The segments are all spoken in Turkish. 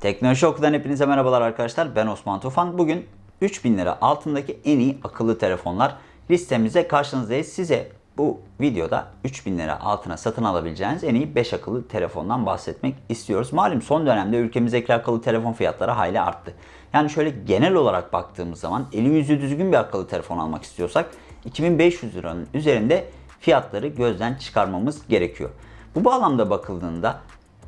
Teknoloji Oku'dan hepinize merhabalar arkadaşlar. Ben Osman Tufan. Bugün 3000 lira altındaki en iyi akıllı telefonlar listemize karşınızdayız. Size bu videoda 3000 lira altına satın alabileceğiniz en iyi 5 akıllı telefondan bahsetmek istiyoruz. Malum son dönemde ülkemizdeki akıllı telefon fiyatları hayli arttı. Yani şöyle genel olarak baktığımız zaman eli yüzü düzgün bir akıllı telefon almak istiyorsak 2500 liranın üzerinde fiyatları gözden çıkarmamız gerekiyor. Bu bağlamda bakıldığında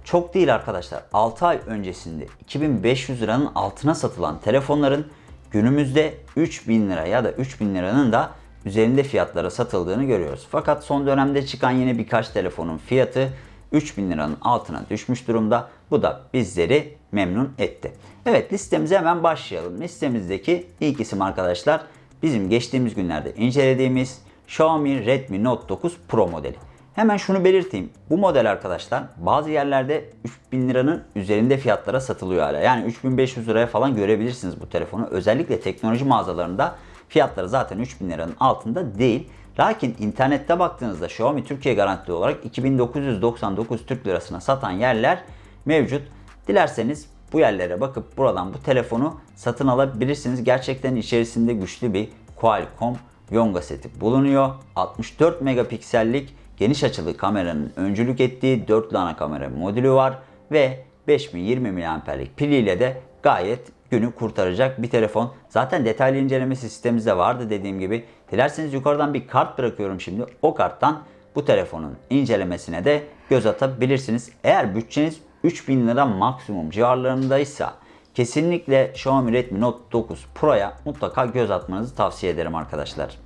çok değil arkadaşlar. 6 ay öncesinde 2500 liranın altına satılan telefonların günümüzde 3000 lira ya da 3000 liranın da üzerinde fiyatlara satıldığını görüyoruz. Fakat son dönemde çıkan yine birkaç telefonun fiyatı 3000 liranın altına düşmüş durumda. Bu da bizleri memnun etti. Evet listemize hemen başlayalım. Listemizdeki ilk isim arkadaşlar bizim geçtiğimiz günlerde incelediğimiz Xiaomi Redmi Note 9 Pro modeli. Hemen şunu belirteyim. Bu model arkadaşlar bazı yerlerde 3000 liranın üzerinde fiyatlara satılıyor hala. Yani 3500 liraya falan görebilirsiniz bu telefonu. Özellikle teknoloji mağazalarında fiyatları zaten 3000 liranın altında değil. Lakin internette baktığınızda Xiaomi Türkiye garantili olarak 2999 Türk lirasına satan yerler mevcut. Dilerseniz bu yerlere bakıp buradan bu telefonu satın alabilirsiniz. Gerçekten içerisinde güçlü bir Qualcomm Yonga seti bulunuyor. 64 megapiksellik geniş açılı kameranın öncülük ettiği dörtlü ana kamera modülü var ve 5020 mAh'lik piliyle de gayet günü kurtaracak bir telefon. Zaten detaylı inceleme sistemimizde vardı dediğim gibi. Dilerseniz yukarıdan bir kart bırakıyorum şimdi. O karttan bu telefonun incelemesine de göz atabilirsiniz. Eğer bütçeniz 3000 lira maksimum civarlarındaysa kesinlikle Xiaomi Redmi Note 9 Pro'ya mutlaka göz atmanızı tavsiye ederim arkadaşlar.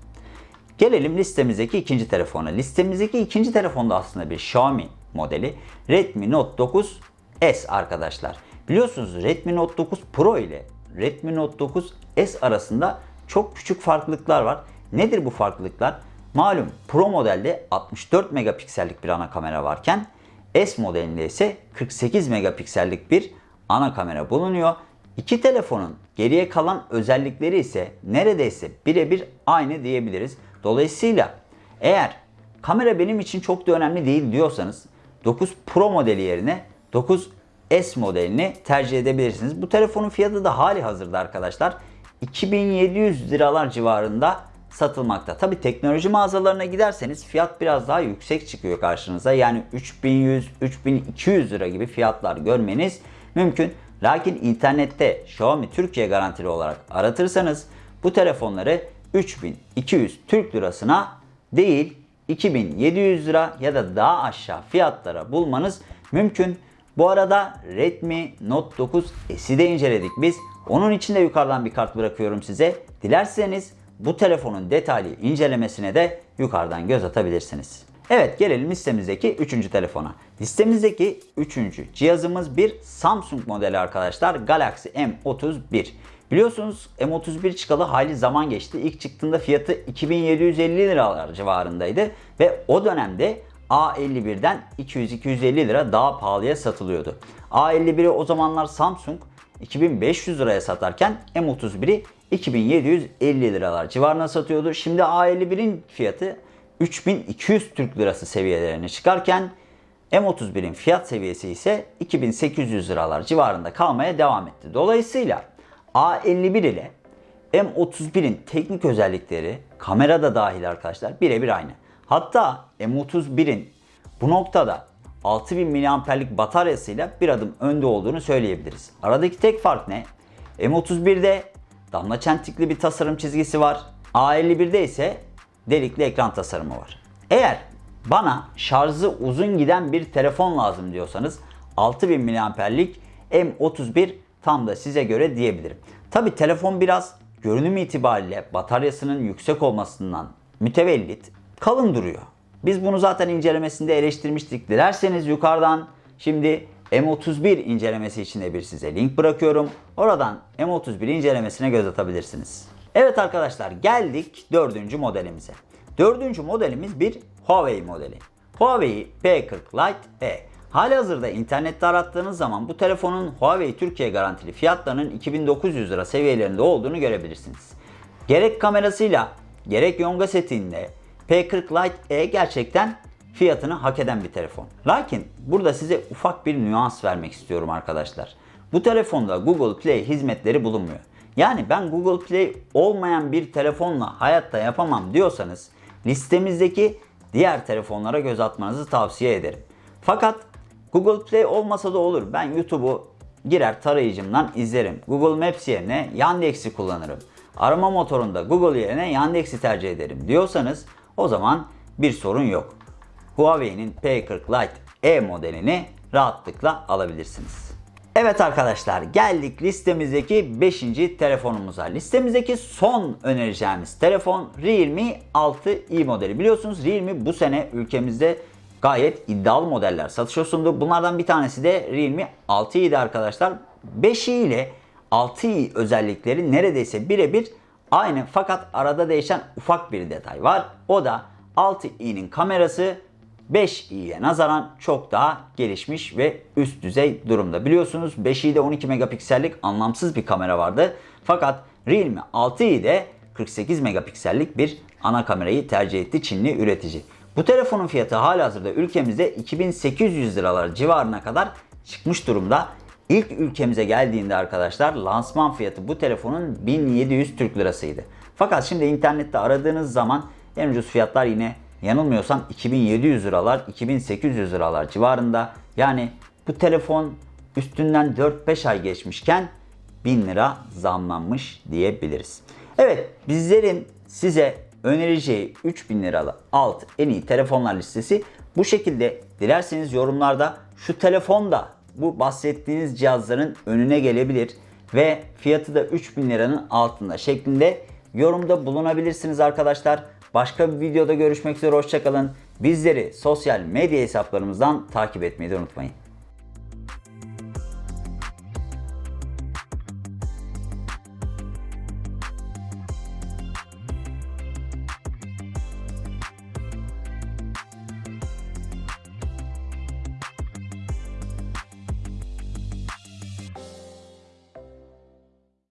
Gelelim listemizdeki ikinci telefona. Listemizdeki ikinci telefon da aslında bir Xiaomi modeli. Redmi Note 9 S arkadaşlar. Biliyorsunuz Redmi Note 9 Pro ile Redmi Note 9 S arasında çok küçük farklılıklar var. Nedir bu farklılıklar? Malum Pro modelde 64 megapiksellik bir ana kamera varken S modelinde ise 48 megapiksellik bir ana kamera bulunuyor. İki telefonun geriye kalan özellikleri ise neredeyse birebir aynı diyebiliriz. Dolayısıyla eğer kamera benim için çok da önemli değil diyorsanız 9 Pro modeli yerine 9 S modelini tercih edebilirsiniz. Bu telefonun fiyatı da hali hazırda arkadaşlar 2700 liralar civarında satılmakta. Tabi teknoloji mağazalarına giderseniz fiyat biraz daha yüksek çıkıyor karşınıza. Yani 3100-3200 lira gibi fiyatlar görmeniz mümkün. Lakin internette Xiaomi Türkiye garantili olarak aratırsanız bu telefonları 3200 Türk lirasına değil 2700 lira ya da daha aşağı fiyatlara bulmanız mümkün. Bu arada Redmi Note 9 S'i de inceledik biz. Onun için de yukarıdan bir kart bırakıyorum size. Dilerseniz bu telefonun detaylı incelemesine de yukarıdan göz atabilirsiniz. Evet gelelim listemizdeki 3. telefona. Listemizdeki 3. cihazımız bir Samsung modeli arkadaşlar. Galaxy M31. Biliyorsunuz M31 çıkalı hayli zaman geçti. İlk çıktığında fiyatı 2750 liralar civarındaydı. Ve o dönemde A51'den 200-250 lira daha pahalıya satılıyordu. A51'i o zamanlar Samsung 2500 liraya satarken M31'i 2750 liralar civarına satıyordu. Şimdi A51'in fiyatı 3200 Türk lirası seviyelerine çıkarken M31'in fiyat seviyesi ise 2800 liralar civarında kalmaya devam etti. Dolayısıyla A51 ile M31'in teknik özellikleri kamera da dahil arkadaşlar birebir aynı. Hatta M31'in bu noktada 6000 mAh'lik bataryasıyla bir adım önde olduğunu söyleyebiliriz. Aradaki tek fark ne? M31'de damla çentikli bir tasarım çizgisi var. A51'de ise delikli ekran tasarımı var. Eğer bana şarjı uzun giden bir telefon lazım diyorsanız 6000 mAh'lik M31 tam da size göre diyebilirim. Tabi telefon biraz görünüm itibariyle bataryasının yüksek olmasından mütevellit kalın duruyor. Biz bunu zaten incelemesinde eleştirmiştik. Dilerseniz yukarıdan şimdi M31 incelemesi için de bir size link bırakıyorum. Oradan M31 incelemesine göz atabilirsiniz. Evet arkadaşlar geldik dördüncü modelimize. Dördüncü modelimiz bir Huawei modeli. Huawei P40 Lite E. Hali hazırda internette arattığınız zaman bu telefonun Huawei Türkiye garantili fiyatlarının 2900 lira seviyelerinde olduğunu görebilirsiniz. Gerek kamerasıyla gerek yonga setinde P40 Lite E gerçekten fiyatını hak eden bir telefon. Lakin burada size ufak bir nüans vermek istiyorum arkadaşlar. Bu telefonda Google Play hizmetleri bulunmuyor. Yani ben Google Play olmayan bir telefonla hayatta yapamam diyorsanız listemizdeki diğer telefonlara göz atmanızı tavsiye ederim. Fakat Google Play olmasa da olur. Ben YouTube'u girer tarayıcımdan izlerim. Google Maps yerine Yandex'i kullanırım. Arama motorunda Google yerine Yandex'i tercih ederim diyorsanız o zaman bir sorun yok. Huawei'nin P40 Lite E modelini rahatlıkla alabilirsiniz. Evet arkadaşlar geldik listemizdeki 5. telefonumuza. Listemizdeki son önereceğimiz telefon Realme 6i modeli. Biliyorsunuz Realme bu sene ülkemizde gayet iddialı modeller satışa sundu. Bunlardan bir tanesi de Realme 6i'di arkadaşlar. 5i ile 6i özellikleri neredeyse birebir aynı fakat arada değişen ufak bir detay var. O da 6i'nin kamerası 5i'ye nazaran çok daha gelişmiş ve üst düzey durumda. Biliyorsunuz 5i'de 12 megapiksellik anlamsız bir kamera vardı. Fakat Realme 6i'de 48 megapiksellik bir ana kamerayı tercih etti Çinli üretici. Bu telefonun fiyatı halihazırda ülkemizde 2800 liralar civarına kadar çıkmış durumda. İlk ülkemize geldiğinde arkadaşlar lansman fiyatı bu telefonun 1700 Türk lirasıydı. Fakat şimdi internette aradığınız zaman en ucuz fiyatlar yine yanılmıyorsam 2700 liralar, 2800 liralar civarında. Yani bu telefon üstünden 4-5 ay geçmişken 1000 lira zamlanmış diyebiliriz. Evet bizlerin size önereceği 3000 liralı alt en iyi telefonlar listesi bu şekilde. Dilerseniz yorumlarda şu telefon da bu bahsettiğiniz cihazların önüne gelebilir ve fiyatı da 3000 liranın altında şeklinde yorumda bulunabilirsiniz arkadaşlar. Başka bir videoda görüşmek üzere hoşçakalın. Bizleri sosyal medya hesaplarımızdan takip etmeyi de unutmayın.